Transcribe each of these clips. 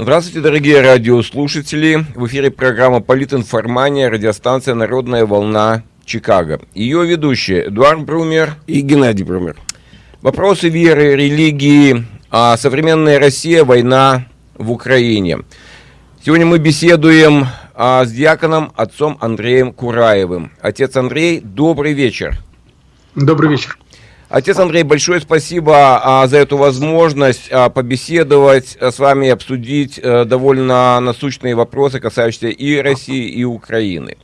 Здравствуйте, дорогие радиослушатели. В эфире программа «Политинформания», радиостанция «Народная волна Чикаго». Ее ведущие Эдуард Брумер и Геннадий Брумер. Вопросы веры, религии, а современная Россия, война в Украине. Сегодня мы беседуем а, с диаконом отцом Андреем Кураевым. Отец Андрей, добрый вечер. Добрый вечер. Отец Андрей, большое спасибо а, за эту возможность а, побеседовать а, с вами и обсудить а, довольно насущные вопросы, касающиеся и России, и Украины.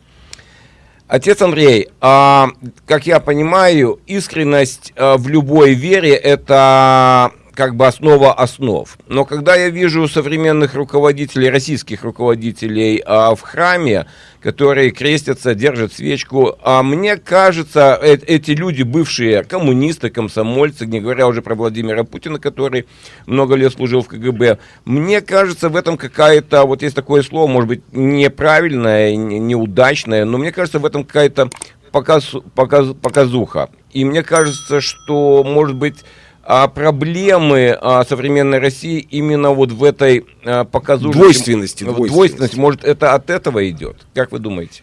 Отец Андрей, а, как я понимаю, искренность а, в любой вере – это как бы основа основ. Но когда я вижу современных руководителей, российских руководителей а, в храме, которые крестятся, держат свечку, а мне кажется, э эти люди, бывшие коммунисты, комсомольцы, не говоря уже про Владимира Путина, который много лет служил в КГБ, мне кажется, в этом какая-то, вот есть такое слово, может быть, неправильное, неудачное, но мне кажется, в этом какая-то показ, показ, показуха. И мне кажется, что, может быть, а проблемы а, современной России именно вот в этой а, показушке... Двойственности, двойственности. Двойственность. Может, это от этого идет? Как вы думаете?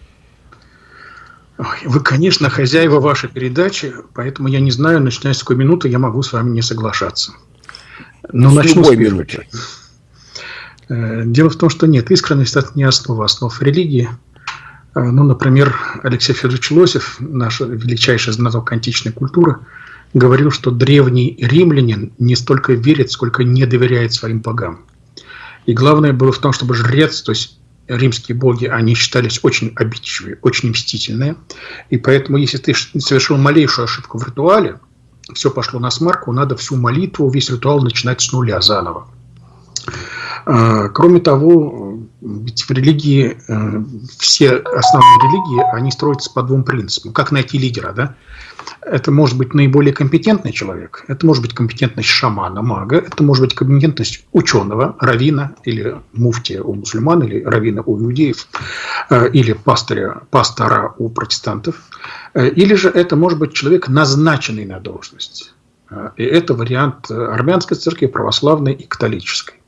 Вы, конечно, хозяева вашей передачи, поэтому я не знаю, начиная с какой минуты я могу с вами не соглашаться. Но с начну с минуты. Э, дело в том, что нет, искренность – это не основа основ религии. Э, ну, например, Алексей Федорович Лосев, наш величайший знаток античной культуры – говорил, что древний римлянин не столько верит, сколько не доверяет своим богам. И главное было в том, чтобы жрец, то есть римские боги, они считались очень обидчивые, очень мстительные. И поэтому, если ты совершил малейшую ошибку в ритуале, все пошло на смарку, надо всю молитву, весь ритуал начинать с нуля заново. А, кроме того, ведь в религии, э, все основные религии, они строятся по двум принципам. Как найти лидера, да? Это может быть наиболее компетентный человек, это может быть компетентность шамана, мага, это может быть компетентность ученого, равина или муфтия у мусульман, или равина у иудеев, э, или пастыря, пастора у протестантов. Э, или же это может быть человек, назначенный на должность. И это вариант армянской церкви, православной и католической.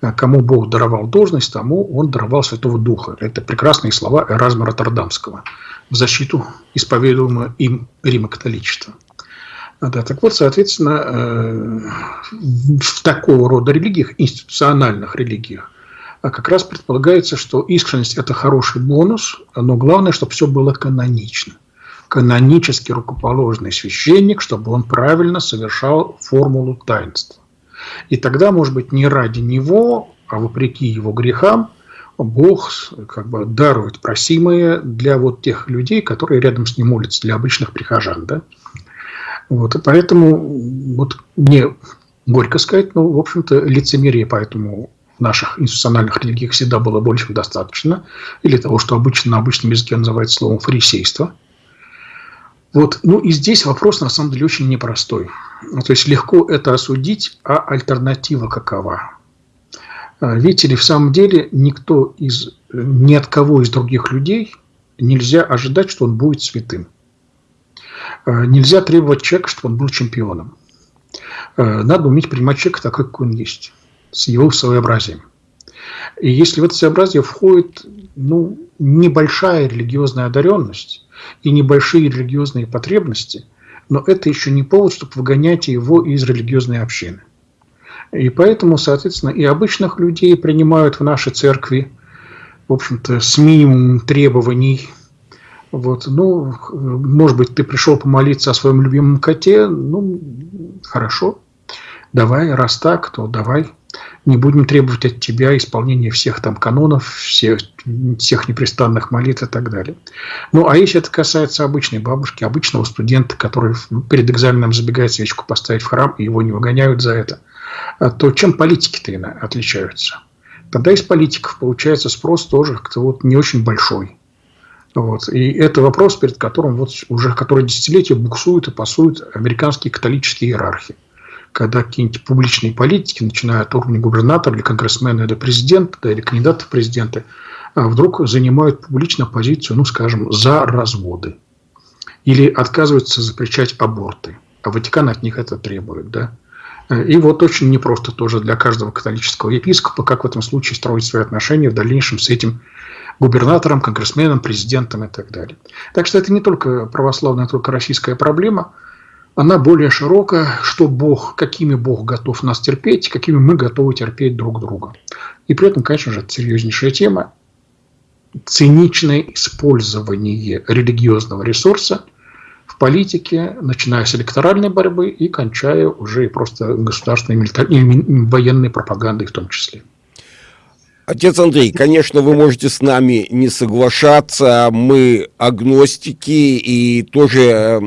Э, кому Бог даровал должность, тому он даровал Святого Духа. Это прекрасные слова Эразма Роттердамского в защиту исповедуемого им Рима католичества. Да, так вот, соответственно, э, в такого рода религиях, институциональных религиях, а как раз предполагается, что искренность – это хороший бонус, но главное, чтобы все было канонично. Канонически рукоположный священник, чтобы он правильно совершал формулу таинства. И тогда, может быть, не ради него, а вопреки его грехам, Бог как бы дарует просимое для вот тех людей, которые рядом с ним молятся, для обычных прихожан. Да? Вот, и поэтому вот мне горько сказать, но, в общем-то, лицемерие поэтому в наших институциональных религиях всегда было больше достаточно, или того, что обычно на обычном языке называется словом фарисейство – вот, ну и здесь вопрос на самом деле очень непростой. Ну, то есть легко это осудить, а альтернатива какова? А, видите ли, в самом деле никто из, ни от кого из других людей нельзя ожидать, что он будет святым. А, нельзя требовать человека, чтобы он был чемпионом. А, надо уметь принимать человека такой, какой он есть, с его своеобразием. И если в это своеобразие входит ну, небольшая религиозная одаренность, и небольшие религиозные потребности, но это еще не повод, чтобы выгонять его из религиозной общины. И поэтому, соответственно, и обычных людей принимают в нашей церкви, в общем-то, с минимумом требований. Вот, ну, может быть, ты пришел помолиться о своем любимом коте, ну, хорошо, давай, раз так, то давай не будем требовать от тебя исполнения всех там канонов, всех, всех непрестанных молитв и так далее. Ну, а если это касается обычной бабушки, обычного студента, который перед экзаменом забегает свечку поставить в храм, и его не выгоняют за это, а то чем политики-то отличаются? Тогда из политиков получается спрос тоже как-то вот не очень большой. Вот. И это вопрос, перед которым вот уже который десятилетия буксуют и пасуют американские католические иерархи когда какие-нибудь публичные политики, начиная от уровня губернатора или конгрессмена или президента, да, или кандидата в президенты, а вдруг занимают публично позицию, ну, скажем, за разводы. Или отказываются запрещать аборты. А Ватикан от них это требует, да. И вот очень непросто тоже для каждого католического епископа, как в этом случае строить свои отношения в дальнейшем с этим губернатором, конгрессменом, президентом и так далее. Так что это не только православная, только российская проблема, она более широкая, что Бог, какими Бог готов нас терпеть, какими мы готовы терпеть друг друга. И при этом, конечно же, это серьезнейшая тема, циничное использование религиозного ресурса в политике, начиная с электоральной борьбы и кончая уже просто государственной и военной пропагандой в том числе. Отец Андрей, конечно, вы можете с нами не соглашаться, мы агностики, и тоже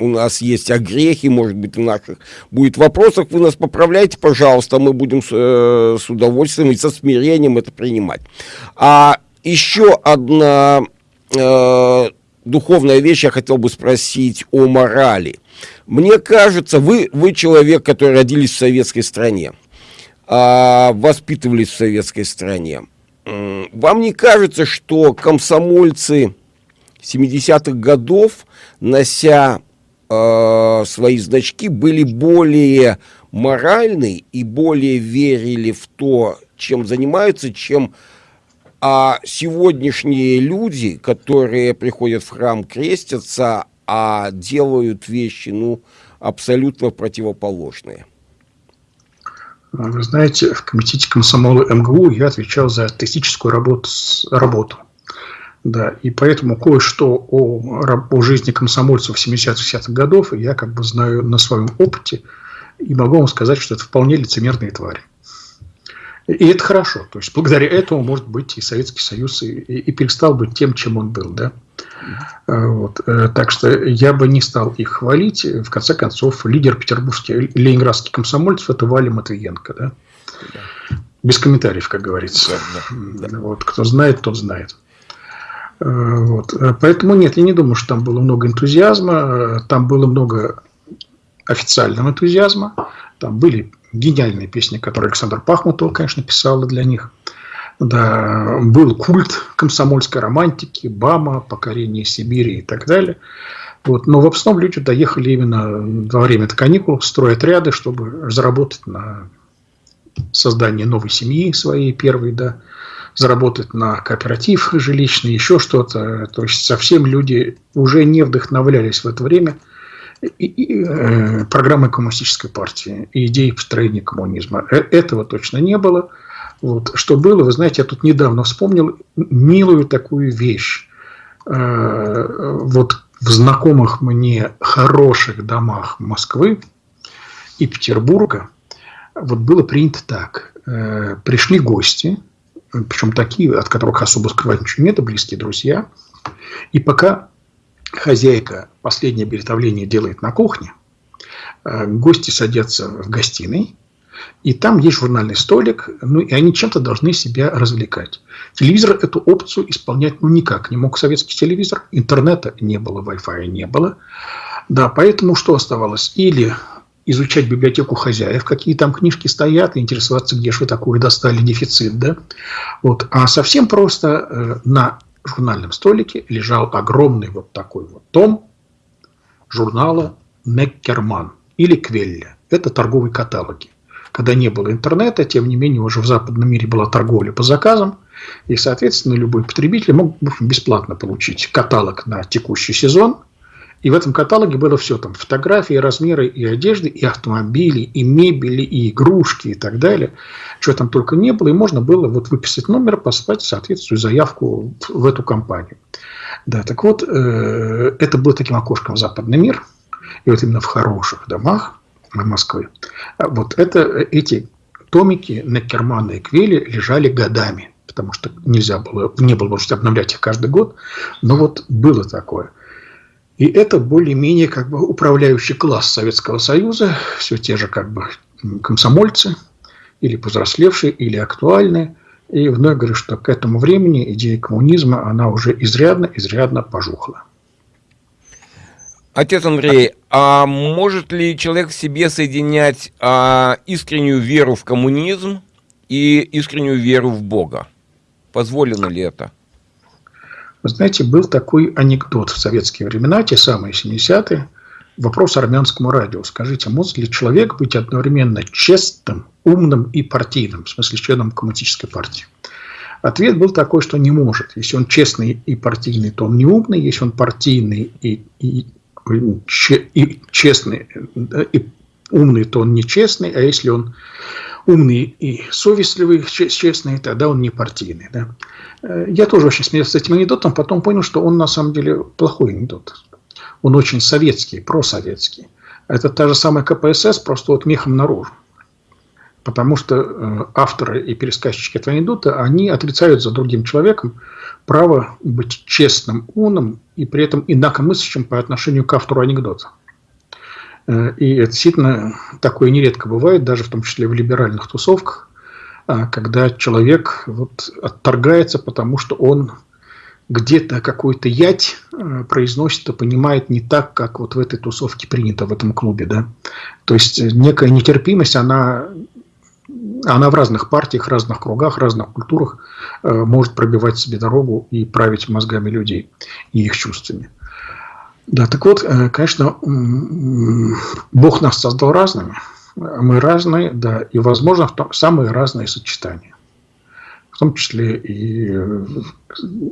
у нас есть огрехи, может быть, в наших будет вопросах, вы нас поправляйте, пожалуйста, мы будем с, э, с удовольствием и со смирением это принимать. А еще одна э, духовная вещь я хотел бы спросить о морали. Мне кажется, вы, вы человек, который родились в советской стране а, воспитывались в советской стране. Вам не кажется, что комсомольцы 70-х годов, нося э, свои значки, были более моральны и более верили в то, чем занимаются, чем а сегодняшние люди, которые приходят в храм, крестятся, а делают вещи, ну, абсолютно противоположные. Вы знаете, в комитете комсомола МГУ я отвечал за артистическую работу. работу. Да, и поэтому кое-что о, о жизни комсомольцев 70-60-х годов я как бы знаю на своем опыте и могу вам сказать, что это вполне лицемерные твари. И это хорошо. То есть, благодаря этому, может быть, и Советский Союз и, и перестал быть тем, чем он был. Да? Э, вот. Э, так что я бы не стал их хвалить. В конце концов, лидер петербургский, ленинградский комсомольцев – это Валя Матвиенко. Да? Да. Без комментариев, как говорится. Да, да, Вот. Кто знает, тот знает. Э, вот. Поэтому нет, я не думаю, что там было много энтузиазма. Там было много официального энтузиазма. Там были гениальные песни, которые Александр Пахмутов, конечно, писал для них. Да, был культ комсомольской романтики, Бама, покорение Сибири и так далее. Вот. Но в основном люди доехали именно во время каникул, строят ряды, чтобы заработать на создание новой семьи своей первой, да, заработать на кооператив жилищный, еще что-то. То есть совсем люди уже не вдохновлялись в это время – и, и, э, программой коммунистической партии и идеей построения коммунизма. Э, этого точно не было. Вот. Что было, вы знаете, я тут недавно вспомнил милую такую вещь. Э, вот в знакомых мне хороших домах Москвы и Петербурга вот было принято так. Э, пришли гости, причем такие, от которых особо скрывать ничего нет, близкие друзья. И пока хозяйка последнее приготовление делает на кухне, э, гости садятся в гостиной, и там есть журнальный столик, ну и они чем-то должны себя развлекать. Телевизор эту опцию исполнять ну никак не мог советский телевизор, интернета не было, Wi-Fi не было. Да, поэтому что оставалось? Или изучать библиотеку хозяев, какие там книжки стоят, и интересоваться, где же вы такое достали, дефицит, да? Вот. А совсем просто э, на журнальном столике лежал огромный вот такой вот том журнала Неккерман или Квелля. Это торговые каталоги. Когда не было интернета, тем не менее, уже в западном мире была торговля по заказам, и, соответственно, любой потребитель мог бесплатно получить каталог на текущий сезон – и в этом каталоге было все, там фотографии, размеры и одежды, и автомобили, и мебели, и игрушки и так далее. Что там только не было, и можно было вот выписать номер, послать соответствующую заявку в эту компанию. Да, так вот, э, это было таким окошком в западный мир, и вот именно в хороших домах Москвы. Вот это, эти томики Некермана и Квели лежали годами, потому что нельзя было, не было возможности обновлять их каждый год, но вот было такое – и это более-менее как бы управляющий класс Советского Союза, все те же как бы комсомольцы, или повзрослевшие, или актуальные. И вновь говорю, что к этому времени идея коммунизма, она уже изрядно-изрядно пожухла. Отец Андрей, а может ли человек в себе соединять а, искреннюю веру в коммунизм и искреннюю веру в Бога? Позволено ли это? Вы знаете, был такой анекдот в советские времена, те самые 70-е, вопрос армянскому радио. Скажите, может ли человек быть одновременно честным, умным и партийным, в смысле членом коммунистической партии? Ответ был такой, что не может. Если он честный и партийный, то он не умный. Если он партийный и, и, и честный и умный, то он нечестный. А если он умный и совестливый, честный, тогда он не партийный. Да? Э, я тоже очень смеялся с этим анекдотом, потом понял, что он на самом деле плохой анекдот. Он очень советский, просоветский. Это та же самая КПСС, просто вот мехом наружу. Потому что э, авторы и пересказчики этого анекдота, они отрицают за другим человеком право быть честным, умным и при этом инакомыслящим по отношению к автору анекдота. Э, и это действительно такое нередко бывает, даже в том числе в либеральных тусовках, а, когда человек вот отторгается, потому что он где-то какую-то ять э, произносит и понимает не так, как вот в этой тусовке принято, в этом клубе. Да? То есть э, некая нетерпимость, она, она в разных партиях, разных кругах, разных культурах может пробивать себе дорогу и править мозгами людей и их чувствами. Да, так вот, э, конечно, Бог нас создал разными. Мы разные, да, и, возможно, самые разные сочетания. В том числе и э,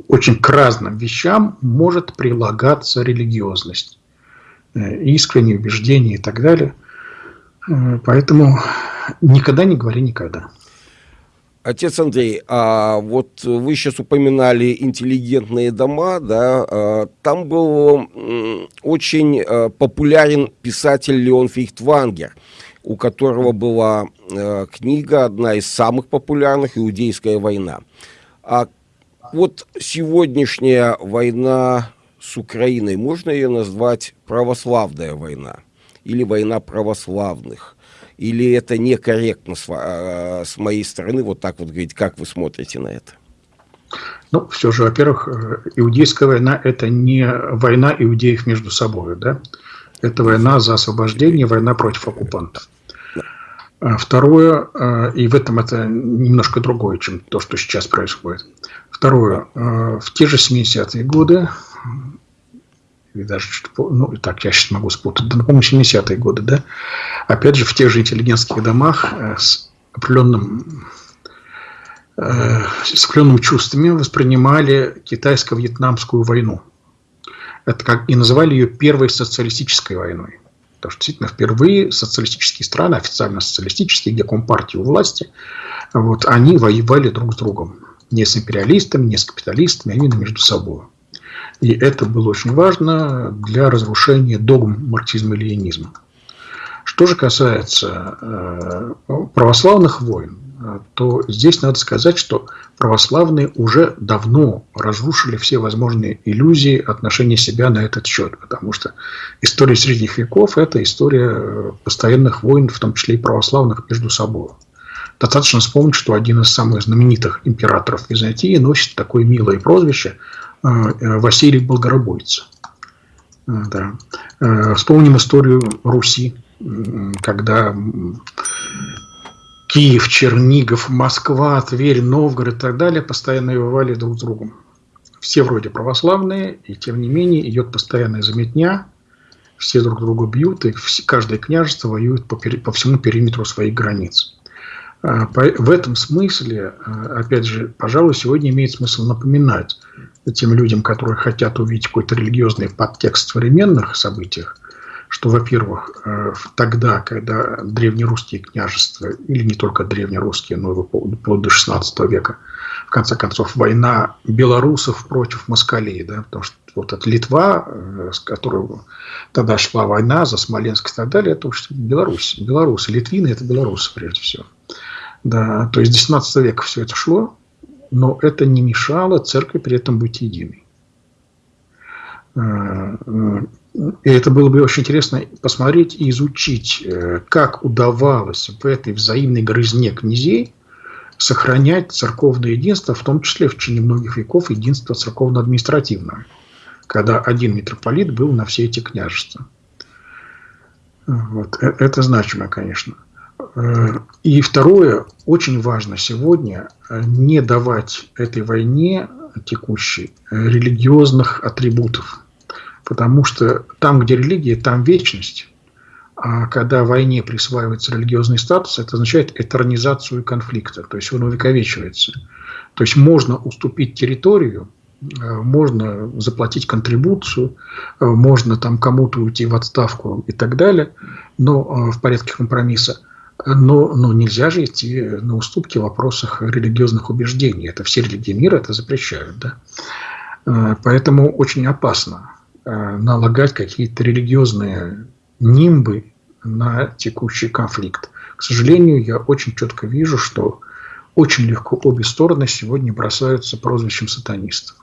очень к разным вещам может прилагаться религиозность, э, искренние убеждения и так далее. Поэтому никогда не говори никогда. Отец Андрей, а вот вы сейчас упоминали интеллигентные дома, да, а, там был очень а, популярен писатель Леон Фейхтвангер, у которого была а, книга, одна из самых популярных, «Иудейская война». А вот сегодняшняя война с Украиной, можно ее назвать православная война или война православных? Или это некорректно с, э, с моей стороны вот так вот говорить, как вы смотрите на это? Ну, все же, во-первых, э, иудейская война – это не война иудеев между собой, да? Это война за освобождение, война против оккупантов. А второе, э, и в этом это немножко другое, чем то, что сейчас происходит. Второе, в те же 70-е годы или даже ну, так, я сейчас могу спутать, да, по-моему, 70-е годы, да, опять же, в тех же интеллигентских домах э, с определенным э, с определенными чувствами воспринимали китайско-вьетнамскую войну. Это как и называли ее первой социалистической войной. Потому что действительно впервые социалистические страны, официально социалистические, где компартии у власти, вот, они воевали друг с другом. Не с империалистами, не с капиталистами, а именно между собой. И это было очень важно для разрушения догм марксизма и ленинизма. Что же касается э, православных войн, то здесь надо сказать, что православные уже давно разрушили все возможные иллюзии отношения себя на этот счет, потому что история средних веков – это история постоянных войн, в том числе и православных, между собой. Достаточно вспомнить, что один из самых знаменитых императоров Византии носит такое милое прозвище э, Василий Болгоробойца. А, да. Э, вспомним историю Руси, когда Киев, Чернигов, Москва, Тверь, Новгород и так далее постоянно воевали друг с другом. Все вроде православные, и тем не менее идет постоянная заметня, все друг друга бьют, и каждое княжество воюет по, по всему периметру своих границ. А, в этом смысле, опять же, пожалуй, сегодня имеет смысл напоминать, тем людям, которые хотят увидеть какой-то религиозный подтекст в современных событиях, что, во-первых, э, тогда, когда древнерусские княжества, или не только древнерусские, но и вплоть до XVI века, в конце концов, война белорусов против москалей, да, потому что вот эта Литва, э, с которой тогда шла война за Смоленск и так далее, это уж Беларусь. Белорусы, литвины – это белорусы, прежде всего. Да, то есть 19 века все это шло, но это не мешало церкви при этом быть единой. Э, и это было бы очень интересно посмотреть и изучить, э, как удавалось в этой взаимной грызне князей сохранять церковное единство, в том числе в течение многих веков единство церковно-административное, когда один митрополит был на все эти княжества. Вот. Э, это значимо, конечно. И второе, очень важно сегодня э, не давать этой войне текущей э, религиозных атрибутов. Потому что там, где религия, там вечность. А когда войне присваивается религиозный статус, это означает этернизацию конфликта, то есть он увековечивается. То есть можно уступить территорию, э, можно заплатить контрибуцию, можно там кому-то уйти в отставку и так далее, но в порядке компромисса. Но, но нельзя же идти на уступки в вопросах религиозных убеждений. Это все религии мира это запрещают. Да? Поэтому очень опасно налагать какие-то религиозные нимбы на текущий конфликт. К сожалению, я очень четко вижу, что очень легко обе стороны сегодня бросаются прозвищем сатанистов.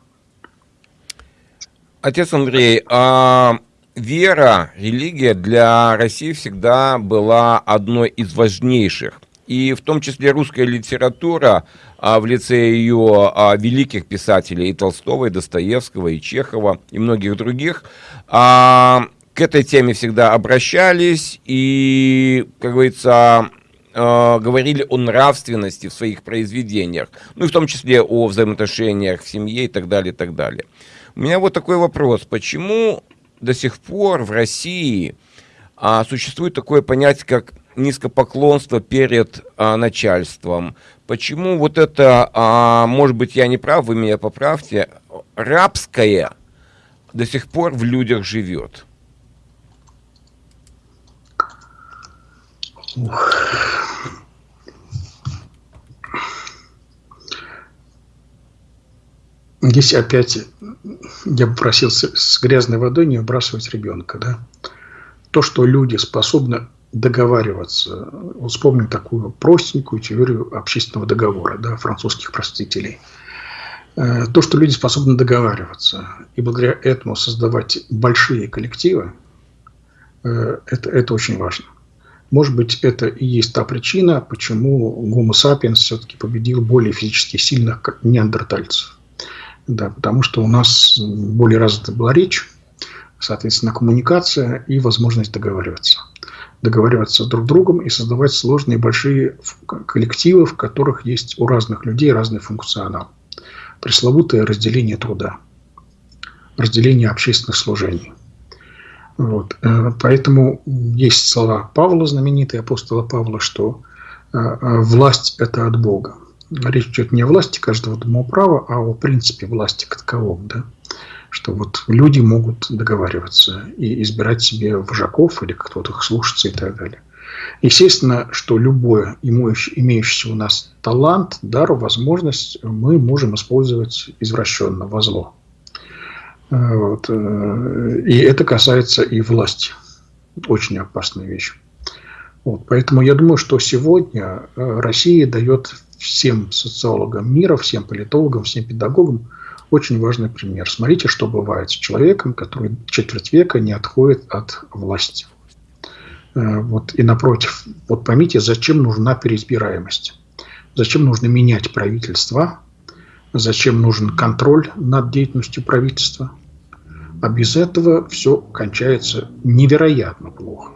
Отец Андрей, а вера, религия для России всегда была одной из важнейших. И в том числе русская литература а, в лице ее а, великих писателей и Толстого, и Достоевского, и Чехова, и многих других, а, к этой теме всегда обращались и, как говорится, говорили о нравственности в своих произведениях, ну и в том числе о взаимоотношениях в семье и так далее, и так далее. У меня вот такой вопрос. Почему до сих пор в России а, существует такое понятие, как низкопоклонство перед а, начальством? Почему вот это, а, может быть, я не прав, вы меня поправьте, рабское до сих пор в людях живет? Здесь опять я бы просил с грязной водой не выбрасывать ребенка. Да? То, что люди способны договариваться. Вспомним такую простенькую теорию общественного договора да, французских простителей. Э, то, что люди способны договариваться и благодаря этому создавать большие коллективы, э, это, это очень важно. Может быть, это и есть та причина, почему Homo sapiens все-таки победил более физически сильных неандертальцев. Да, потому что у нас более развита была речь, соответственно, коммуникация и возможность договариваться. Договариваться друг с другом и создавать сложные большие коллективы, в которых есть у разных людей разный функционал. Пресловутое разделение труда, разделение общественных служений. Вот. Э, поэтому есть слова Павла, знаменитые апостола Павла, что э, э, власть – это от Бога. Речь идет не о власти каждого домоуправа, а о принципе власти как таковом. Да? Что вот люди могут договариваться и избирать себе вожаков или кто-то их слушаться и так далее. Естественно, что любое имеющийся у нас талант, дар, возможность мы можем использовать извращенно, во зло. Вот. Э, и это касается и власти. Очень опасная вещь. Вот. Поэтому я думаю, что сегодня э, Россия дает всем социологам мира, всем политологам, всем педагогам очень важный пример. Смотрите, что бывает с человеком, который четверть века не отходит от власти. Э, вот. И напротив, вот поймите, зачем нужна переизбираемость? Зачем нужно менять правительство? Зачем нужен контроль над деятельностью правительства? А без этого все кончается невероятно плохо.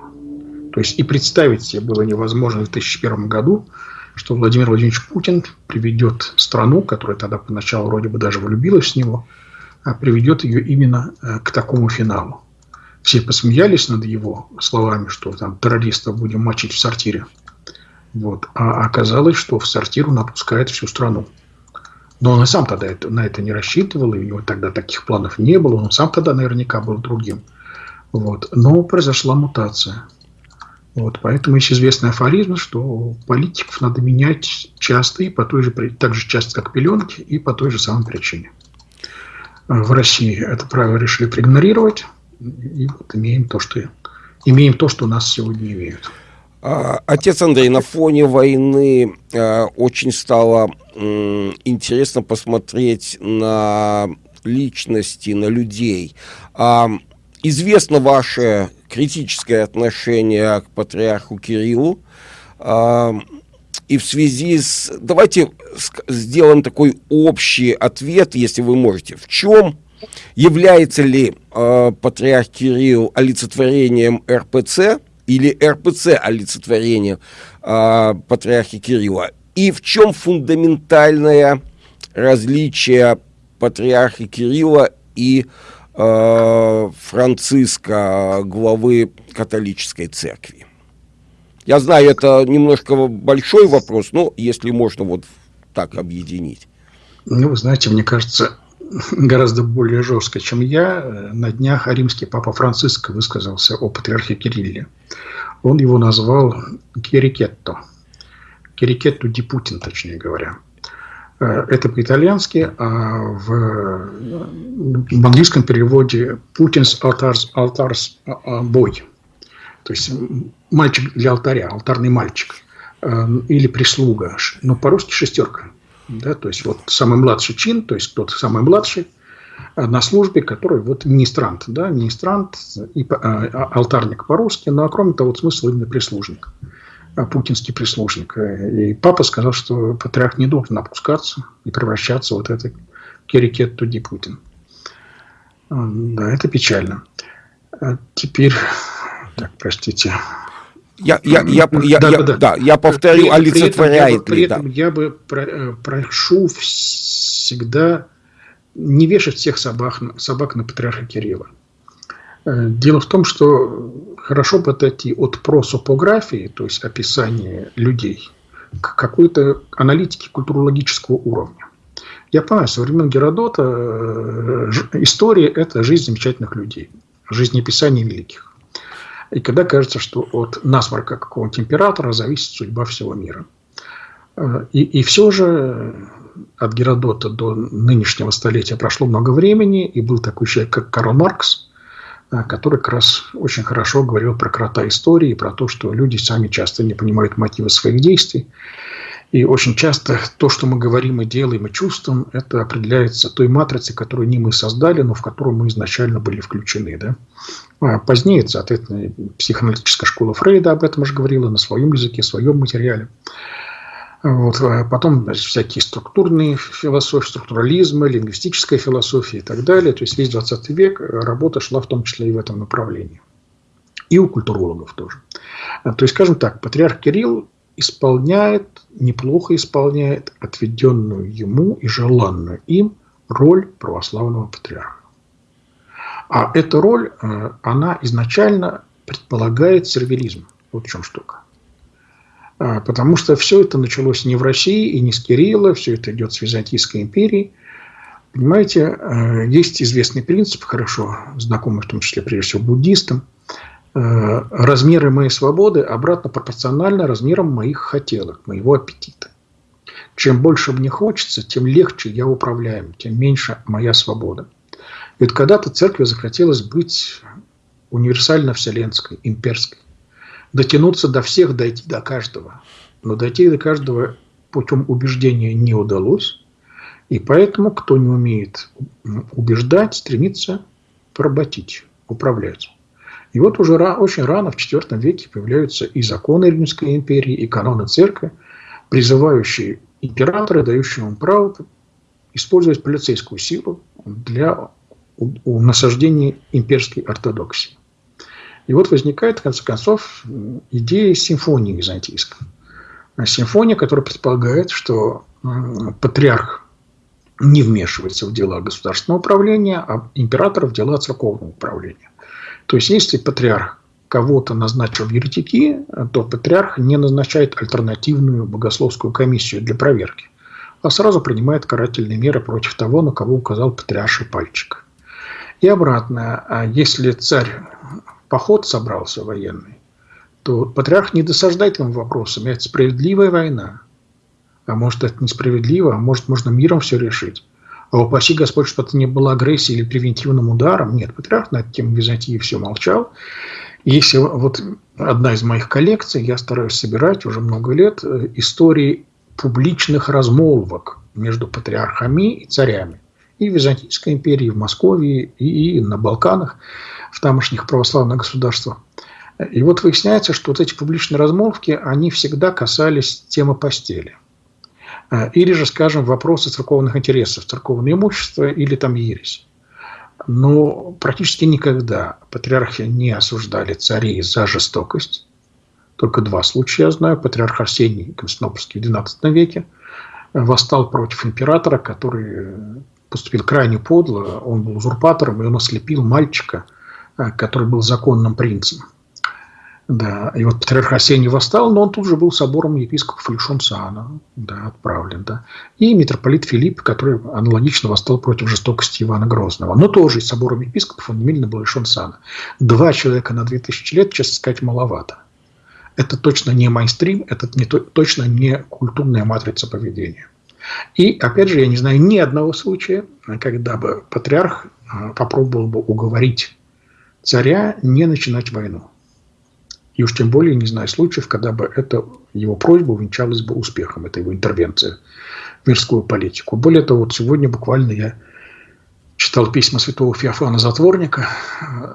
То есть и представить себе было невозможно в 2001 году, что Владимир Владимирович Путин приведет страну, которая тогда поначалу вроде бы даже влюбилась в него, а приведет ее именно э, к такому финалу. Все посмеялись над его словами, что там террористов будем мочить в сортире. Вот. А оказалось, что в сортир он отпускает всю страну. Но он и сам тогда это, на это не рассчитывал, и у него тогда таких планов не было, он сам тогда наверняка был другим. Вот. Но произошла мутация. Вот, поэтому есть известный афоризм, что политиков надо менять часто и по той же, так же часто, как пеленки, и по той же самой причине. В России это правило решили проигнорировать, и вот имеем то, что, имеем то, что нас сегодня имеют. А, отец Андрей, на фоне войны э, очень стало э, интересно посмотреть на личности, на людей. Э, известно ваше критическое отношение к патриарху Кириллу. И в связи с... Давайте сделаем такой общий ответ, если вы можете. В чем является ли э, патриарх Кирилл олицетворением РПЦ – или РПЦ олицетворение э, патриархи Кирилла? И в чем фундаментальное различие патриарха Кирилла и э, Франциска, главы католической церкви. Я знаю, это немножко большой вопрос, но если можно вот так объединить. Ну, вы знаете, мне кажется, гораздо более жестко, чем я. На днях римский папа Франциск высказался о патриархе Кирилле. Он его назвал Кирикетто. Кирикетто ди Путин, точнее говоря. Э, это по-итальянски, а в, в английском переводе Путин's Altars, Altars Boy. То есть мальчик для алтаря, алтарный мальчик. Э, или прислуга. Ну, по-русски шестерка. Да, то есть вот самый младший чин, то есть тот самый младший э, на службе, который вот министрант, да, министрант и а, алтарник по-русски, но а кроме того, вот смысл именно прислужник путинский прислужник. И папа сказал, что патриарх не должен опускаться и превращаться вот это керикет туди Путин. Да, это печально. А теперь, так, простите. Я, я, я, я, да, я, да, да. я повторю, при, олицетворяет при этом, ли. Я бы, при этом я бы прошу всегда не вешать всех собак, собак на патриарха Кирилла. Э, дело в том, что хорошо бы отойти от просопографии, то есть описания людей, к какой-то аналитике культурологического уровня. Я понимаю, со времен Геродота э, история – это жизнь замечательных людей, жизнеописание великих. И когда кажется, что от насморка какого-нибудь императора зависит судьба всего мира. Э, и, и все же от Геродота до нынешнего столетия прошло много времени, и был такой человек, как Карл Маркс – который как раз очень хорошо говорил про крота истории, про то, что люди сами часто не понимают мотивы своих действий. И очень часто то, что мы говорим и делаем и чувствуем, это определяется той матрицей, которую не мы создали, но в которую мы изначально были включены. Да? А позднее, соответственно, психоаналитическая школа Фрейда об этом уже говорила на своем языке, своем материале. Вот. А потом всякие структурные философии, структурализмы, лингвистическая философия и так далее. То есть весь 20 век работа шла в том числе и в этом направлении. И у культурологов тоже. А, то есть, скажем так, патриарх Кирилл исполняет, неплохо исполняет отведенную ему и желанную им роль православного патриарха. А эта роль, э, она изначально предполагает сервилизм. Вот в чем штука. А, потому что все это началось не в России и не с Кирилла, все это идет с Византийской империи. Понимаете, а, есть известный принцип, хорошо знакомый в том числе прежде всего буддистам. А, размеры моей свободы обратно пропорциональны размерам моих хотелок, моего аппетита. Чем больше мне хочется, тем легче я управляем, тем меньше моя свобода. Ведь когда-то церкви захотелось быть универсально вселенской, имперской дотянуться до всех, дойти до каждого. Но дойти до каждого путем убеждения не удалось. И поэтому, кто не умеет убеждать, стремится поработить, управлять. И вот уже очень рано, в IV веке, появляются и законы Римской империи, и каноны церкви, призывающие императора, дающие ему право использовать полицейскую силу для насаждения имперской ортодоксии. И вот возникает, в конце концов, идея симфонии византийской. Симфония, которая предполагает, что патриарх не вмешивается в дела государственного управления, а император в дела церковного управления. То есть, если патриарх кого-то назначил в еретики, то патриарх не назначает альтернативную богословскую комиссию для проверки, а сразу принимает карательные меры против того, на кого указал патриарший пальчик. И обратно, а если царь поход собрался военный, то патриарх не досаждает ему вопросами. Это справедливая война. А может, это несправедливо, а может, можно миром все решить. А упаси Господь, что это не было агрессией или превентивным ударом. Нет, патриарх на эту тему Византии все молчал. Если вот одна из моих коллекций, я стараюсь собирать уже много лет э, истории публичных размолвок между патриархами и царями. И в Византийской империи, и в Москве, и на Балканах в тамошних православных государствах. И вот выясняется, что вот эти публичные размолвки, они всегда касались темы постели. Э, или же, скажем, вопросы церковных интересов, церковное имущество или там ересь. Но практически никогда патриархи не осуждали царей за жестокость. Только два случая я знаю. Патриарх Арсений Константинопольский в XII веке восстал против императора, который поступил крайне подло. Он был узурпатором, и он ослепил мальчика, э, который был законным принцем. Да, и вот патриарх Арсений восстал, но он тут же был собором епископов лишен сана, да, отправлен, да. И митрополит Филипп, который аналогично восстал против жестокости Ивана Грозного. Но тоже из собором епископов он немедленно был лишен сана. Два человека на 2000 лет, честно сказать, маловато. Это точно не майстрим, это не, точно не культурная матрица поведения. И, опять же, я не знаю ни одного случая, когда бы патриарх а, попробовал бы уговорить царя не начинать войну. И уж тем более не знаю случаев, когда бы эта его просьба увенчалась бы успехом, это его интервенция в мирскую политику. Более того, вот сегодня буквально я читал письма святого Феофана Затворника,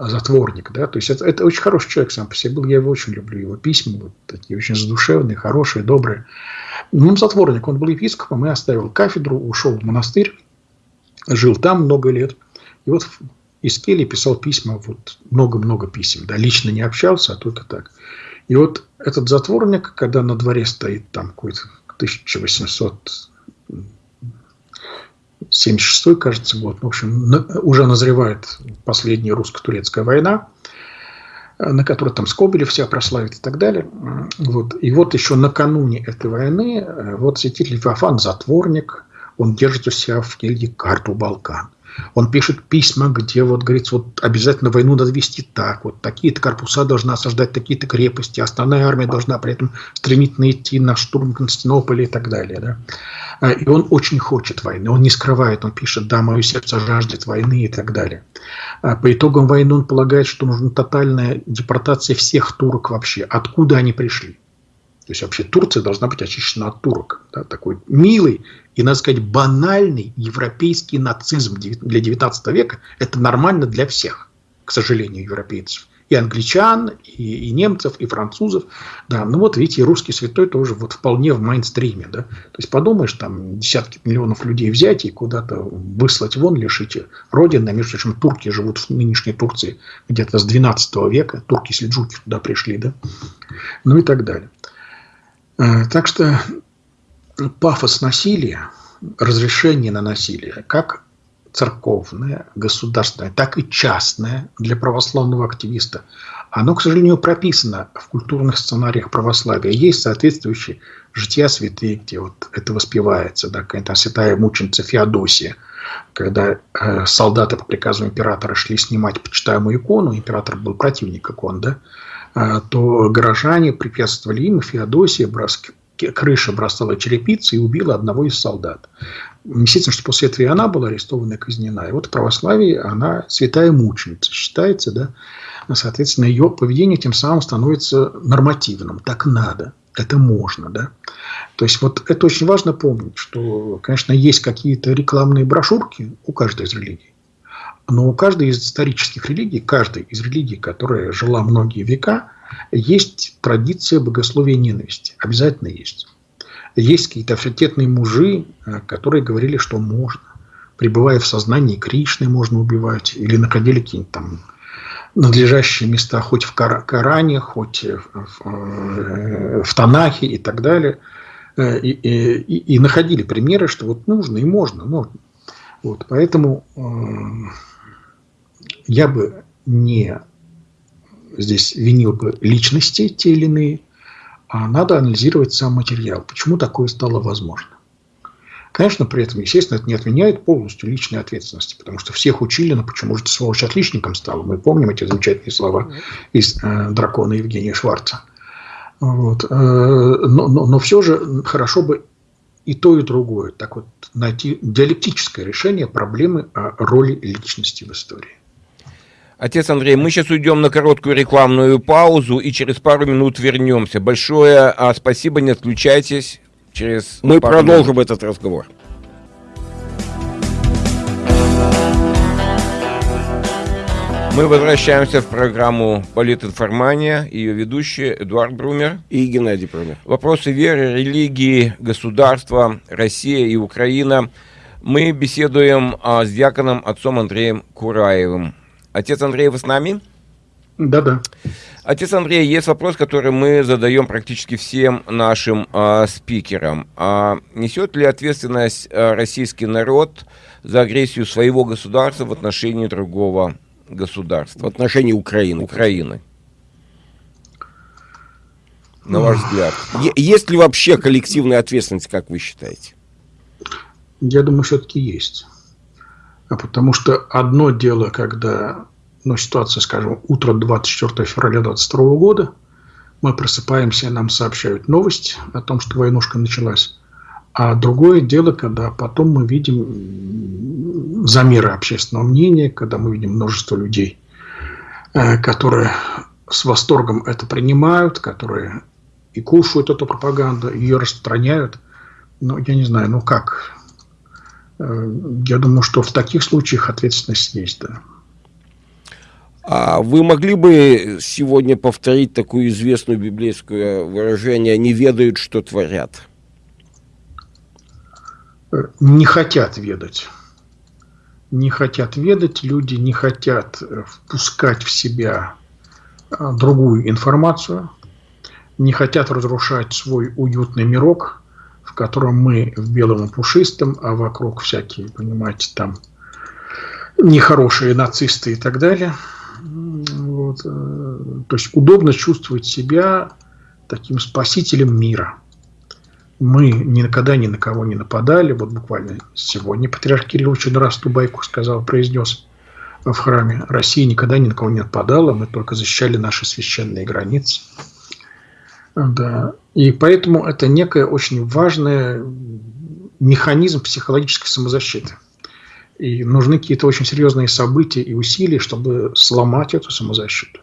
Затворник, да, то есть это, это очень хороший человек сам по себе был, я его очень люблю, его письма, вот такие очень задушевные, хорошие, добрые. Ну, затворник, он был епископом и оставил кафедру, ушел в монастырь, жил там много лет, и вот из кельи писал письма, вот много-много писем, да, лично не общался, а только так. И вот этот затворник, когда на дворе стоит там какой-то 1876, кажется, год, в общем, уже назревает последняя русско-турецкая война, на которой там Скобелев себя прославит и так далее. Вот. И вот еще накануне этой войны вот святитель Феофан, затворник, он держит у себя в келье карту Балкан. Он пишет письма, где вот говорится, вот обязательно войну надо вести так, вот такие-то корпуса должны осаждать такие-то крепости, основная армия должна при этом стремительно идти на штурм Константинополя и так далее. Да? А, и он очень хочет войны, он не скрывает, он пишет, да, мое сердце жаждет войны и так далее. А, по итогам войны он полагает, что нужна тотальная депортация всех турок вообще, откуда они пришли. То есть вообще Турция должна быть очищена от турок. Да, такой милый и, надо сказать, банальный европейский нацизм для 19 века. Это нормально для всех, к сожалению, европейцев. И англичан, и, и немцев, и французов. Да, ну вот видите, и русский святой тоже вот вполне в мейнстриме. Да? То есть подумаешь, там десятки миллионов людей взять и куда-то выслать вон, лишить родины. Между прочим, турки живут в нынешней Турции где-то с 12 века. Турки-сельджуки туда пришли. Да? Ну и так далее. Э, так что пафос насилия, разрешение на насилие, как церковное, государственное, так и частное для православного активиста, оно, к сожалению, прописано в культурных сценариях православия. Есть соответствующие жития святые, где вот это воспевается, да, какая-то святая мученица Феодосия, когда э, солдаты по приказу императора шли снимать почитаемую икону, император был противник икон, да, то горожане препятствовали им, Феодосия брос... крыша бросала черепицы и убила одного из солдат. Естественно, что после этого и она была арестована и казнена. И вот в православии она святая мученица считается, да, соответственно, ее поведение тем самым становится нормативным. Так надо, это можно, да. То есть вот это очень важно помнить, что, конечно, есть какие-то рекламные брошюрки у каждой из религий. Но у каждой из исторических религий, каждой из религий, которая жила многие века, есть традиция богословия ненависти. Обязательно есть. Есть какие-то авторитетные мужи, э, которые говорили, что можно. Пребывая в сознании Кришны, можно убивать. Или находили какие-нибудь там надлежащие места хоть в Коране, хоть в, в, в Танахе и так далее. Э, и, и, и находили примеры, что вот нужно и можно. можно. Вот, поэтому э, я бы не здесь винил бы личности те или иные, а надо анализировать сам материал. Почему такое стало возможно? Конечно, при этом, естественно, это не отменяет полностью личной ответственности, потому что всех учили, но почему же ты, сволочь, отличником стал? Мы помним эти замечательные слова из э, «Дракона» Евгения Шварца. Вот. Э, но, но, но все же хорошо бы и то, и другое. Так вот, найти диалектическое решение проблемы о роли личности в истории. Отец Андрей, мы сейчас уйдем на короткую рекламную паузу и через пару минут вернемся. Большое а, спасибо, не отключайтесь. Через мы продолжим минут. этот разговор. Мы возвращаемся в программу «Политинформания». Ее ведущие Эдуард Брумер и Геннадий Брумер. Вопросы веры, религии, государства, Россия и Украина. Мы беседуем а, с диаконом отцом Андреем Кураевым. Отец Андрей, вы с нами? Да-да. Отец Андрей, есть вопрос, который мы задаем практически всем нашим э, спикерам. А несет ли ответственность э, российский народ за агрессию своего государства в отношении другого государства? В отношении Украины. Украины. На ваш взгляд. Есть ли вообще коллективная ответственность, как вы считаете? Я думаю, все-таки есть. А потому что одно дело, когда ну, ситуация, скажем, утро 24 февраля 2022 года, мы просыпаемся, нам сообщают новость о том, что войнушка началась. А другое дело, когда потом мы видим замеры общественного мнения, когда мы видим множество людей, э, которые с восторгом это принимают, которые и кушают эту пропаганду, ее распространяют. Ну, я не знаю, ну как? Э, я думаю, что в таких случаях ответственность есть, да. А вы могли бы сегодня повторить такую известную библейское выражение «не ведают, что творят»? Не хотят ведать. Не хотят ведать, люди не хотят впускать в себя а, другую информацию, не хотят разрушать свой уютный мирок, в котором мы в белом и пушистом, а вокруг всякие, понимаете, там нехорошие нацисты и так далее – вот. Э, то есть удобно чувствовать себя таким спасителем мира. Мы никогда ни на кого не нападали. Вот буквально сегодня патриарх Кирилл очень раз ту байку сказал, произнес в храме. Россия никогда ни на кого не нападала, мы только защищали наши священные границы. Да. И поэтому это некая очень важная механизм психологической самозащиты. И нужны какие-то очень серьезные события и усилия, чтобы сломать эту самозащиту.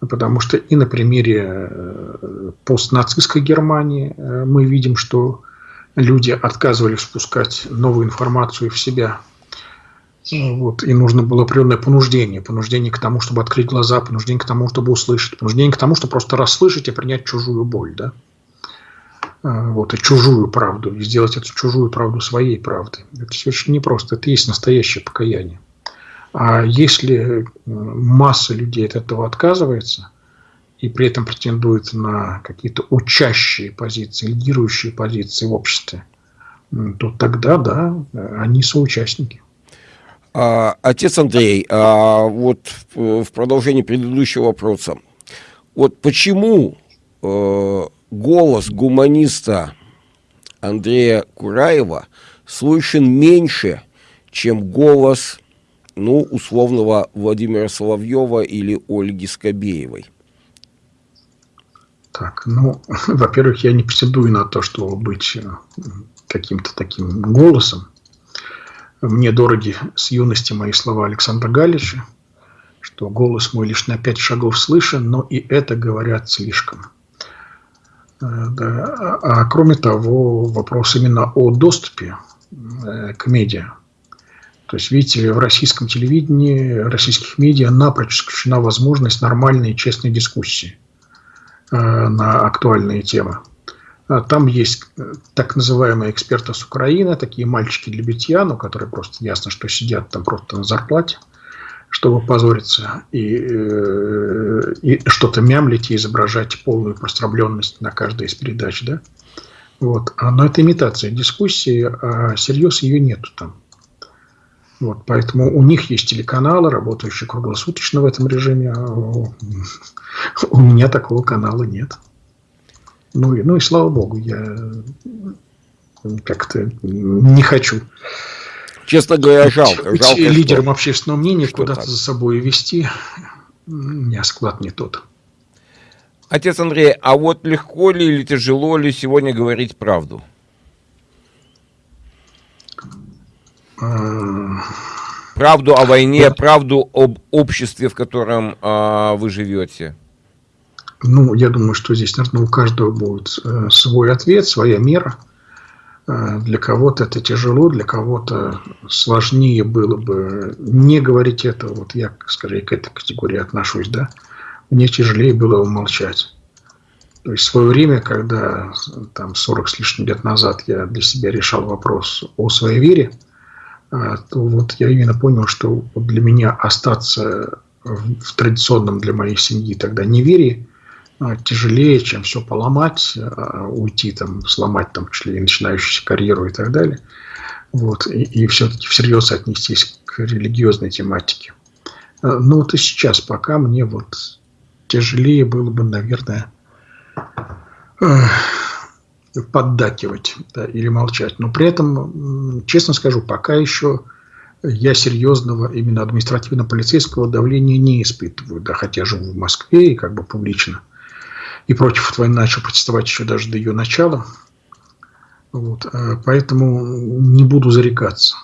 Потому что и на примере э, постнацистской Германии э, мы видим, что люди отказывались спускать новую информацию в себя. Вот, и нужно было определенное понуждение. Понуждение к тому, чтобы открыть глаза, понуждение к тому, чтобы услышать, понуждение к тому, чтобы просто расслышать и принять чужую боль. Да? А, вот, и чужую правду, и сделать эту чужую правду своей правдой. Это очень непросто, это есть настоящее покаяние. А если э, масса людей от этого отказывается, и при этом претендует на какие-то учащие позиции, лидирующие позиции в обществе, то тогда, да, они соучастники. А, отец Андрей, а вот в продолжении предыдущего вопроса, вот почему э, голос гуманиста Андрея Кураева слышен меньше, чем голос, ну, условного Владимира Соловьева или Ольги Скобеевой? Так, ну, во-первых, я не претендую на то, чтобы быть э, каким-то таким голосом. Мне дороги с юности мои слова Александра Галича, что голос мой лишь на пять шагов слышен, но и это говорят слишком. Э, да. А, а кроме того, вопрос именно о доступе э, к медиа. То есть, видите, в российском телевидении, российских медиа напрочь исключена возможность нормальной и честной дискуссии э, на актуальные темы. А там есть так называемые эксперты с Украины, такие мальчики для битья, ну, которые просто ясно, что сидят там просто на зарплате чтобы позориться и, э, и что-то мямлить и изображать полную простробленность на каждой из передач, да? Вот. А, но это имитация дискуссии, а серьез ее нету там. Вот, поэтому у них есть телеканалы, работающие круглосуточно в этом режиме, а у меня такого канала нет. Ну и, ну и слава богу, я как-то не хочу Честно говоря, жалко. жалко лидером что, общественного мнения куда-то за собой вести, у меня склад не тот. Отец Андрей, а вот легко ли или тяжело ли сегодня говорить правду? А. Правду о войне, правду об обществе, в котором э, вы живете? Ну, я думаю, что здесь, наверное, у каждого будет э, свой ответ, своя мера. Э, для кого-то это тяжело, для кого-то сложнее было бы не говорить это. Вот я, скорее, к этой категории отношусь, да. Мне тяжелее было умолчать. То есть в свое время, когда там 40 с лишним лет назад я для себя решал вопрос о своей вере, э, то вот я именно понял, что для меня остаться в традиционном для моей семьи тогда неверии тяжелее, чем все поломать, а, уйти там, сломать там, чуть ли начинающуюся карьеру и так далее. Вот, и, и все-таки всерьез отнестись к религиозной тематике. Ну вот и сейчас пока мне вот тяжелее было бы, наверное, поддакивать да, или молчать. Но при этом, честно скажу, пока еще я серьезного именно административно-полицейского давления не испытываю, да, хотя живу в Москве и как бы публично. И против войны начал протестовать еще даже до ее начала. Вот, э, поэтому не буду зарекаться.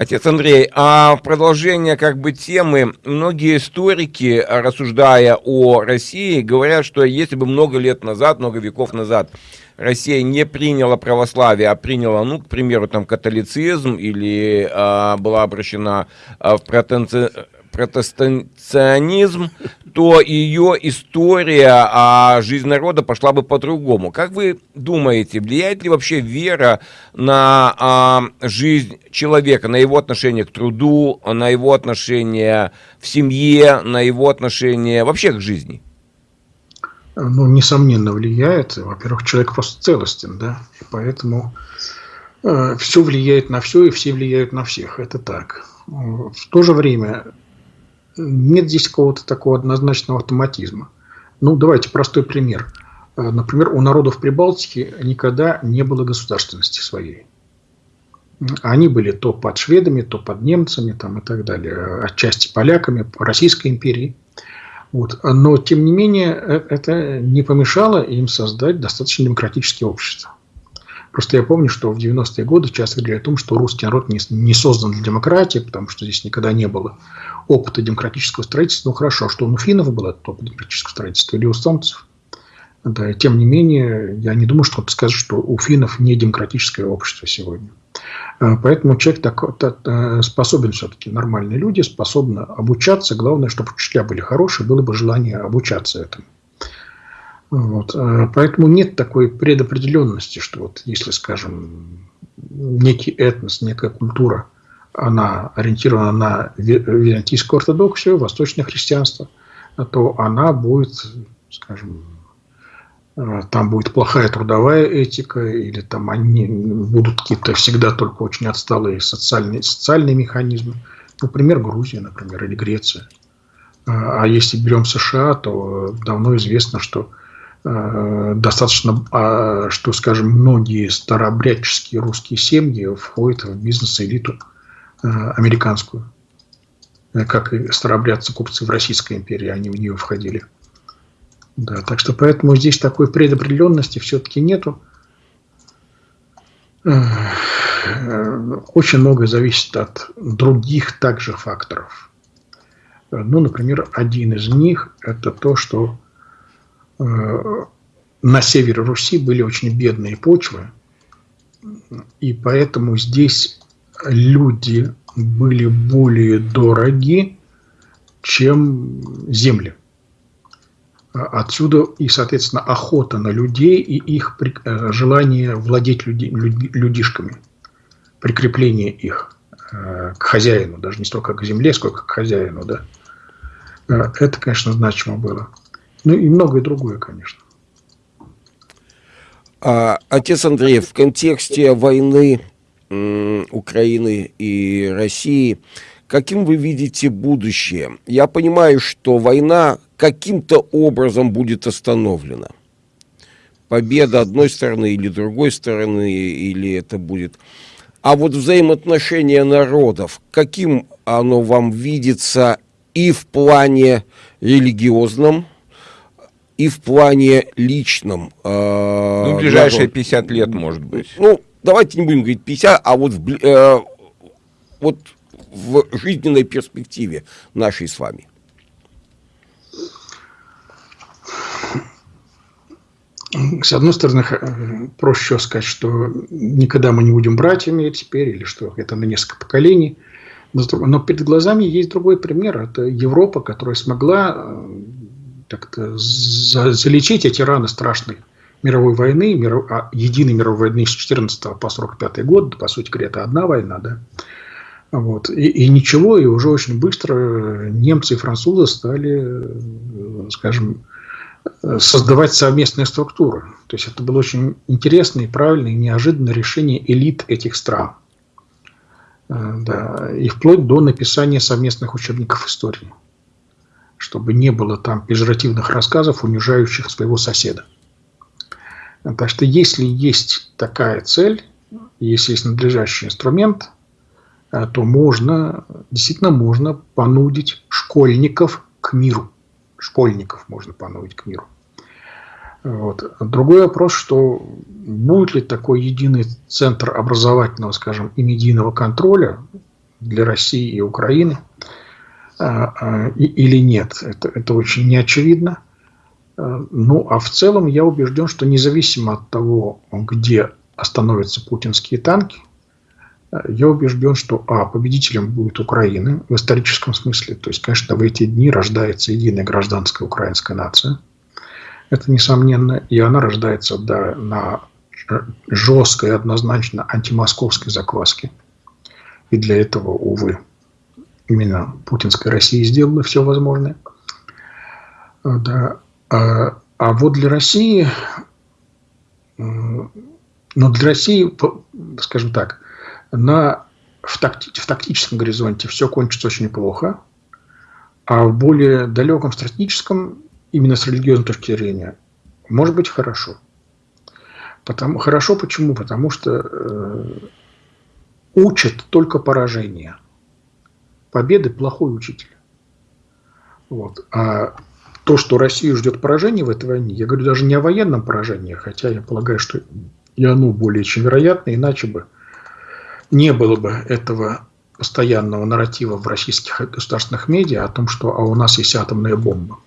Отец Андрей, а продолжение как бы темы, многие историки, рассуждая о России, говорят, что если бы много лет назад, много веков назад Россия не приняла православие, а приняла, ну, к примеру, там католицизм или а, была обращена а, в протенци протестанционизм, то ее история, а жизнь народа пошла бы по-другому. Как вы думаете, влияет ли вообще вера на а, жизнь человека, на его отношение к труду, на его отношение в семье, на его отношение вообще к жизни? Ну, несомненно, влияет. Во-первых, человек просто целостен, да, и поэтому э, все влияет на все, и все влияют на всех. Это так. В то же время нет здесь какого-то такого однозначного автоматизма. Ну, давайте простой пример. Э, например, у народов Прибалтики никогда не было государственности своей. Они были то под шведами, то под немцами там, и так далее, отчасти поляками, Российской империей. Вот. Но, тем не менее, э, это не помешало им создать достаточно демократическое общество. Просто я помню, что в 90-е годы часто говорили о том, что русский народ не, не создан для демократии, потому что здесь никогда не было опыта демократического строительства. Ну хорошо, что у финнов был этот опыт демократического строительства или у эстонцев. Да, тем не менее, я не думаю, что кто-то скажет, что у финнов не демократическое общество сегодня. А, поэтому человек так, так, э, способен все-таки, нормальные люди способны обучаться. Главное, чтобы учителя были хорошие, было бы желание обучаться этому. Вот. А, поэтому нет такой предопределенности, что вот если, скажем, некий этнос, некая культура, она ориентирована на византийскую ортодоксию, восточное христианство, то она будет, скажем, а, там будет плохая трудовая этика, или там они будут какие-то всегда только очень отсталые социальные, социальные механизмы. Например, Грузия, например, или Греция. А, а если берем США, то давно известно, что достаточно, а, что, скажем, многие старообрядческие русские семьи входят в бизнес-элиту э, американскую. Э, как и старообрядцы купцы в Российской империи, они в нее входили. Да, так что поэтому здесь такой предопределенности все-таки нету. Очень многое зависит от других также факторов. Ну, например, один из них – это то, что Э, на севере Руси были очень бедные почвы, и поэтому здесь люди были более дороги, чем земли. Отсюда и, соответственно, охота на людей и их э, желание владеть люди, людишками, прикрепление их э, к хозяину, даже не столько к земле, сколько к хозяину. Да. Это, конечно, значимо было. Ну и многое другое, конечно. А, отец Андрей, в контексте войны Украины и России, каким вы видите будущее? Я понимаю, что война каким-то образом будет остановлена. Победа одной стороны или другой стороны, или это будет... А вот взаимоотношения народов, каким оно вам видится и в плане религиозном, и в плане личном. Э, ну, ближайшие 50 лет, может быть. Ну, давайте не будем говорить 50, а вот в, э, вот в жизненной перспективе нашей с вами. С одной стороны, проще сказать, что никогда мы не будем братьями теперь, или что это на несколько поколений. Но перед глазами есть другой пример. Это Европа, которая смогла э, как-то залечить эти раны страшной мировой войны, миров, а, единой мировой войны с 14 по 45 год, по сути говоря, это одна война, да, Вот. И, и ничего, и уже очень быстро немцы и французы стали, скажем, создавать совместные структуры. То есть это было очень интересное, правильное и неожиданное решение элит этих стран. Э, да, и вплоть до написания совместных учебников истории, чтобы не было там пежоративных рассказов, унижающих своего соседа. Так что если есть такая цель, если есть надлежащий инструмент, э, то можно, действительно можно понудить школьников к миру. Школьников можно понудить к миру. Вот. Другой вопрос, что будет ли такой единый центр образовательного, скажем, и медийного контроля для России и Украины или нет. Это, это очень неочевидно. А, ну, а в целом я убежден, что независимо от того, где остановятся путинские танки, я убежден, что, а, победителем будет Украина в историческом смысле. То есть, конечно, в эти дни рождается единая гражданская украинская нация – это несомненно, и она рождается да, на жесткой, однозначно антимосковской закваске. И для этого, увы, именно путинская Россия сделала все возможное. Да. А, а вот для России, но для России, скажем так, на, в, такти, в тактическом горизонте все кончится очень плохо, а в более далеком стратегическом именно с религиозной точки зрения, может быть хорошо. Потому, хорошо почему? Потому что э, учат только поражение. Победы – плохой учитель. Вот. А то, что Россию ждет поражение в этой войне, я говорю даже не о военном поражении, хотя я полагаю, что и оно более чем вероятно, иначе бы не было бы этого постоянного нарратива в российских государственных медиа о том, что а у нас есть атомная бомба.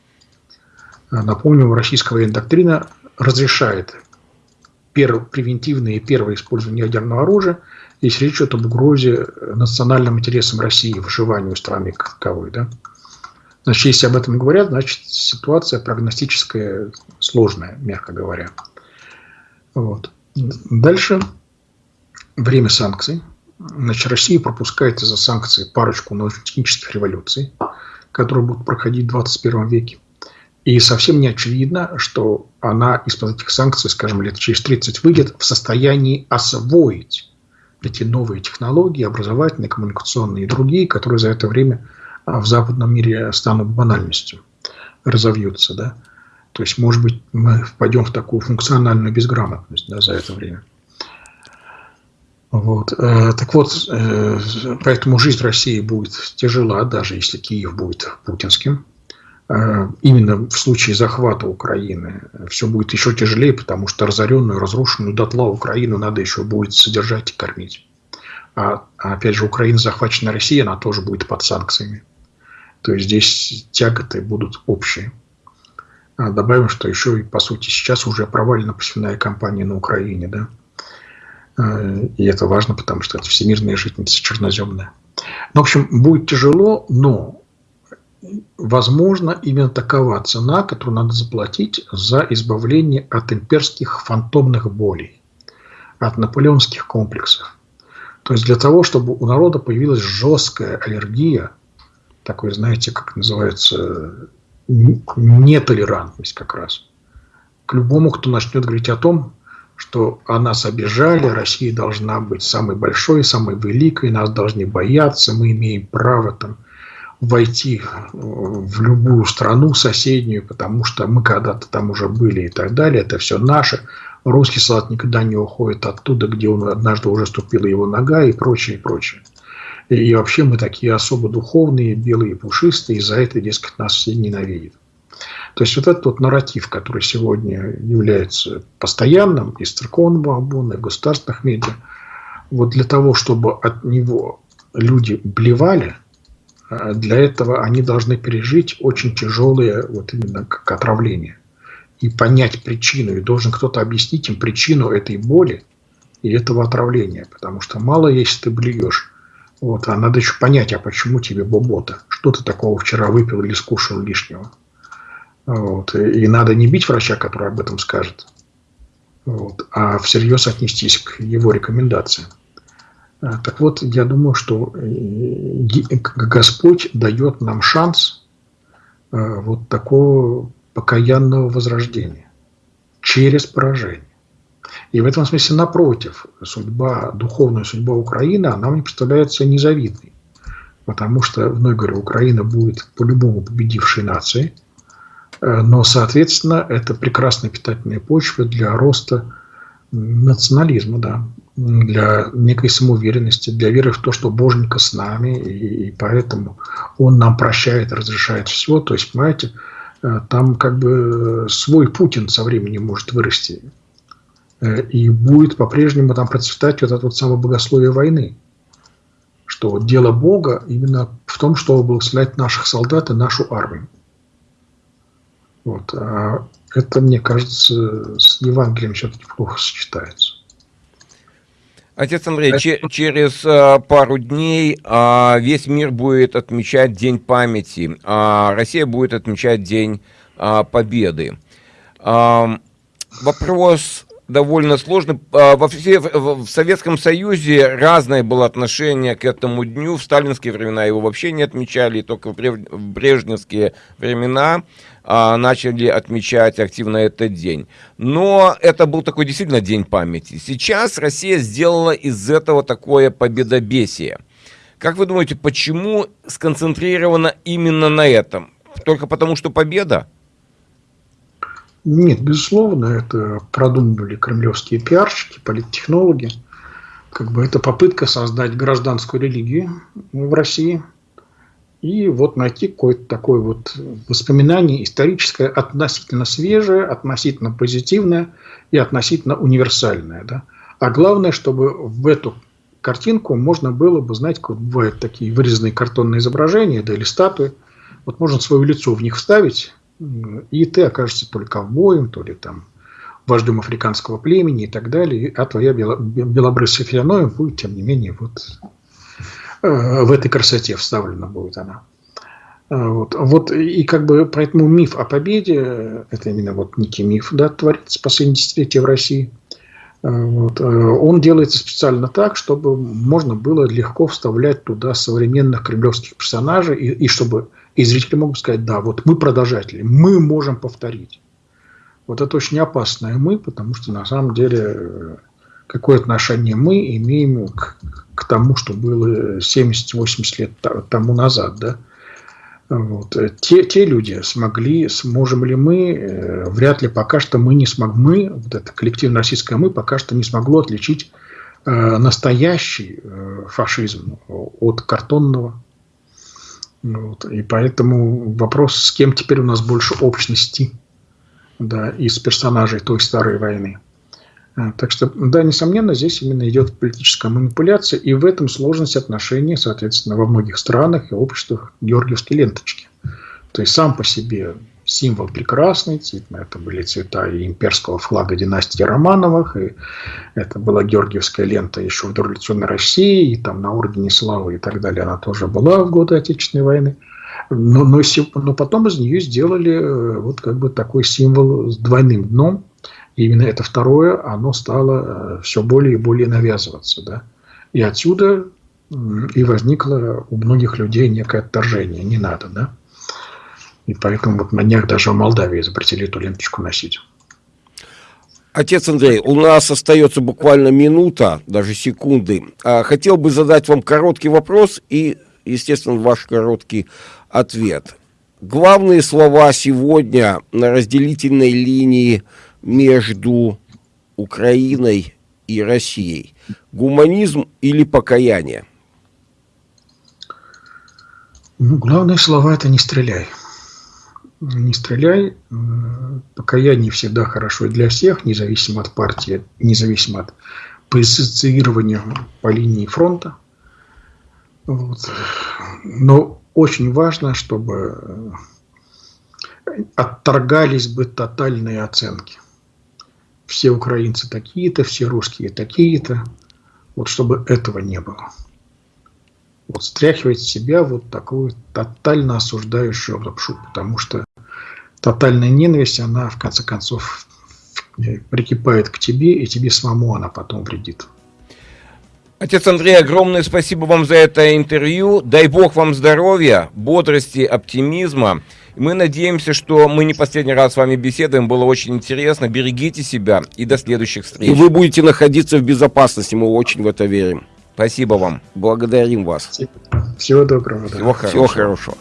Напомню, российская военная доктрина разрешает первое, превентивное и первое использование ядерного оружия, если речь идет об угрозе национальным интересам России, выживанию страны как таковой. Да? Значит, если об этом говорят, значит, ситуация прогностическая сложная, мягко говоря. Вот. Дальше время санкций. Значит, Россия пропускает из-за санкций парочку научно-технических революций, которые будут проходить в 21 веке. И совсем не очевидно, что она из-под этих санкций, скажем, лет через 30 выйдет в состоянии освоить эти новые технологии, образовательные, коммуникационные и другие, которые за это время а, в западном мире станут банальностью, разовьются. Да? То есть, может быть, мы впадем в такую функциональную безграмотность да, за это время. Вот. Э, так вот, э, поэтому жизнь России будет тяжела, даже если Киев будет путинским. Э, именно в случае захвата Украины все будет еще тяжелее, потому что разоренную, разрушенную дотла Украину надо еще будет содержать и кормить. А, а опять же, Украина захвачена Россией, она тоже будет под санкциями. То есть здесь тяготы будут общие. А добавим, что еще и, по сути, сейчас уже провалена посевная кампания на Украине. Да? Э, и это важно, потому что это всемирная житница черноземная. Ну, в общем, будет тяжело, но возможно именно такова цена, которую надо заплатить за избавление от имперских фантомных болей, от наполеонских комплексов. То есть для того, чтобы у народа появилась жесткая аллергия, такой, знаете, как называется, нетолерантность как раз, к любому, кто начнет говорить о том, что о нас обижали, Россия должна быть самой большой, самой великой, нас должны бояться, мы имеем право там войти в любую страну соседнюю, потому что мы когда-то там уже были и так далее, это все наше. Русский солдат никогда не уходит оттуда, где он однажды уже ступила его нога и прочее, и прочее. И, и вообще мы такие особо духовные, белые, пушистые, и за это, дескать, нас все ненавидят. То есть вот этот вот нарратив, который сегодня является постоянным из церковного обона, и государственных медиа, вот для того, чтобы от него люди блевали – для этого они должны пережить очень тяжелые, вот именно как отравление. И понять причину. И должен кто-то объяснить им причину этой боли и этого отравления. Потому что мало, если ты блюешь. Вот, а надо еще понять, а почему тебе бобота? Что ты такого вчера выпил или скушал лишнего? Вот. И надо не бить врача, который об этом скажет, вот, а всерьез отнестись к его рекомендациям. Так вот, я думаю, что Господь дает нам шанс вот такого покаянного возрождения через поражение. И в этом смысле, напротив, судьба, духовная судьба Украины, она мне представляется незавидной. Потому что, вновь говорю, Украина будет по-любому победившей нацией, э, но, соответственно, это прекрасная питательная почва для роста национализма, да, для некой самоуверенности, для веры в то, что Боженька с нами, и, поэтому Он нам прощает, разрешает все. То есть, понимаете, э, там как бы свой Путин со временем может вырасти. Э, и будет по-прежнему там процветать вот это вот самое богословие войны. Что дело Бога именно в том, чтобы благословлять наших солдат и нашу армию. Вот. А это, мне кажется, с Евангелием все-таки плохо сочетается. Отец Андрей, че через а, пару дней а, весь мир будет отмечать День памяти, а Россия будет отмечать День а, Победы. А, вопрос довольно сложно. А, во все, в Советском Союзе разное было отношение к этому дню. В сталинские времена его вообще не отмечали, только в брежневские времена а, начали отмечать активно этот день. Но это был такой действительно день памяти. Сейчас Россия сделала из этого такое победобесие. Как вы думаете, почему сконцентрировано именно на этом? Только потому, что победа? Нет, безусловно, это продумывали кремлевские пиарщики, политтехнологи. Как бы это попытка создать гражданскую религию в России и вот найти какое-то такое вот воспоминание историческое, относительно свежее, относительно позитивное и относительно универсальное. Да? А главное, чтобы в эту картинку можно было бы, знаете, как бывают такие вырезанные картонные изображения да, или статуи, вот можно свое лицо в них вставить, и ты окажешься то ли ковбоем, то ли там вождем африканского племени и так далее, а твоя белобрысая фианоем будет, тем не менее, вот в этой красоте вставлена будет она. Э, вот, вот и как бы поэтому миф о победе, это именно вот некий миф, да, творится последние десятилетия в России. Э, вот, он делается специально так, чтобы можно было легко вставлять туда современных кремлевских персонажей и, и чтобы и зрители могут сказать, да, вот мы продолжатели, мы можем повторить. Вот это очень опасное мы, потому что на самом деле э, какое отношение мы имеем к, к тому, что было 70-80 лет тому назад, да. Вот. Те, те люди смогли, сможем ли мы, э, вряд ли пока что мы не смогли, мы, вот это коллективно российское мы, пока что не смогло отличить э, настоящий э, фашизм от картонного вот. И поэтому вопрос, с кем теперь у нас больше общности да, из персонажей той старой войны. А, так что, да, несомненно, здесь именно идет политическая манипуляция, и в этом сложность отношений, соответственно, во многих странах и обществах георгиевской ленточки. То есть сам по себе символ прекрасный, это были цвета и имперского флага династии Романовых, и это была георгиевская лента еще в дореволюционной России, и там на Ордене Славы и так далее она тоже была в годы Отечественной войны. Но, но, но потом из нее сделали э, вот как бы такой символ с двойным дном. И именно это второе, оно стало э, все более и более навязываться. Да? И отсюда и возникло у многих людей некое отторжение. Не надо, да? И поэтому вот на днях даже в Молдавии запретили эту ленточку носить. Отец Андрей, у нас остается буквально минута, даже секунды. А, хотел бы задать вам короткий вопрос и, естественно, ваш короткий ответ. Главные слова сегодня на разделительной линии между Украиной и Россией. Гуманизм или покаяние? Ну, главные слова – это «не стреляй» не стреляй. Покаяние всегда хорошо для всех, независимо от партии, независимо от позиционирования по линии фронта. Вот. Но очень важно, чтобы отторгались бы тотальные оценки. Все украинцы такие-то, все русские такие-то. Вот чтобы этого не было вот стряхивать себя вот такую тотально осуждающую лапшу, потому что тотальная ненависть, она в конце концов прикипает к тебе, и тебе самому она потом вредит. Отец Андрей, огромное спасибо вам за это интервью. Дай Бог вам здоровья, бодрости, оптимизма. Мы надеемся, что мы не последний раз с вами беседуем. Было очень интересно. Берегите себя и до следующих встреч. И вы будете находиться в безопасности. Мы очень в это верим. Спасибо вам. Благодарим вас. Всего доброго. Всего хорошего. Всего хорошего.